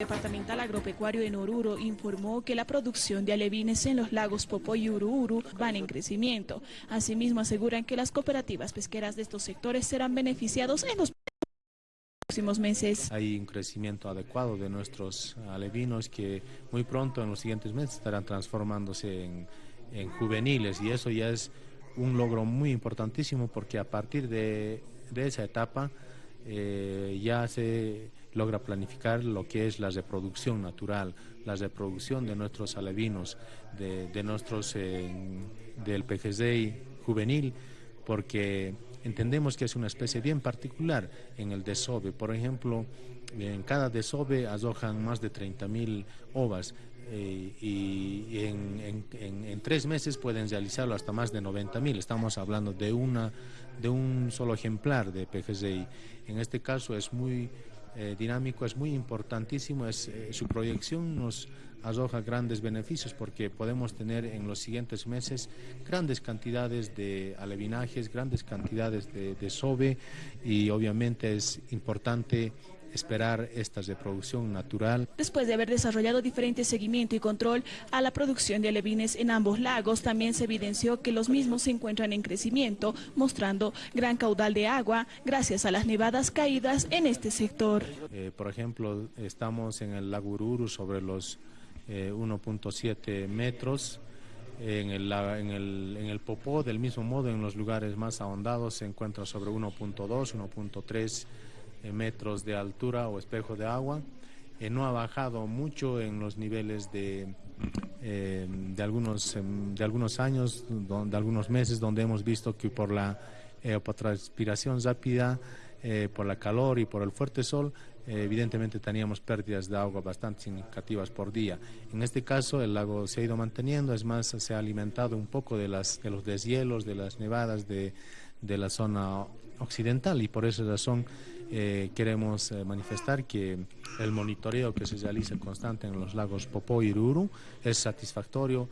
departamental agropecuario de Oruro informó que la producción de alevines en los lagos Popó y Ururu van en crecimiento. Asimismo aseguran que las cooperativas pesqueras de estos sectores serán beneficiados en los próximos meses. Hay un crecimiento adecuado de nuestros alevinos que muy pronto en los siguientes meses estarán transformándose en, en juveniles y eso ya es un logro muy importantísimo porque a partir de, de esa etapa eh, ya se logra planificar lo que es la reproducción natural, la reproducción de nuestros alevinos, de, nuestros, eh, del PGZ juvenil, porque entendemos que es una especie bien particular en el desove. Por ejemplo, en cada desove arrojan más de 30.000 ovas eh, y en, tres meses pueden realizarlo hasta más de 90.000. Estamos hablando de, una, de un solo ejemplar de PGZI. En este caso es muy eh, dinámico, es muy importantísimo, es, eh, su proyección nos arroja grandes beneficios porque podemos tener en los siguientes meses grandes cantidades de alevinajes, grandes cantidades de, de sobe y obviamente es importante esperar esta reproducción natural. Después de haber desarrollado diferentes seguimiento y control a la producción de alevines en ambos lagos, también se evidenció que los mismos se encuentran en crecimiento, mostrando gran caudal de agua gracias a las nevadas caídas en este sector. Eh, por ejemplo, estamos en el lago Ururu sobre los eh, 1.7 metros, en el, en, el, en el Popó, del mismo modo, en los lugares más ahondados se encuentra sobre 1.2, 1.3 eh, metros de altura o espejo de agua. Eh, no ha bajado mucho en los niveles de, eh, de, algunos, em, de algunos años, de algunos meses, donde hemos visto que por la evapotranspiración rápida, por la calor y por el fuerte sol, evidentemente teníamos pérdidas de agua bastante significativas por día. En este caso el lago se ha ido manteniendo, es más, se ha alimentado un poco de, las, de los deshielos, de las nevadas de, de la zona occidental y por esa razón eh, queremos eh, manifestar que el monitoreo que se realiza constante en los lagos Popó y Ururu es satisfactorio,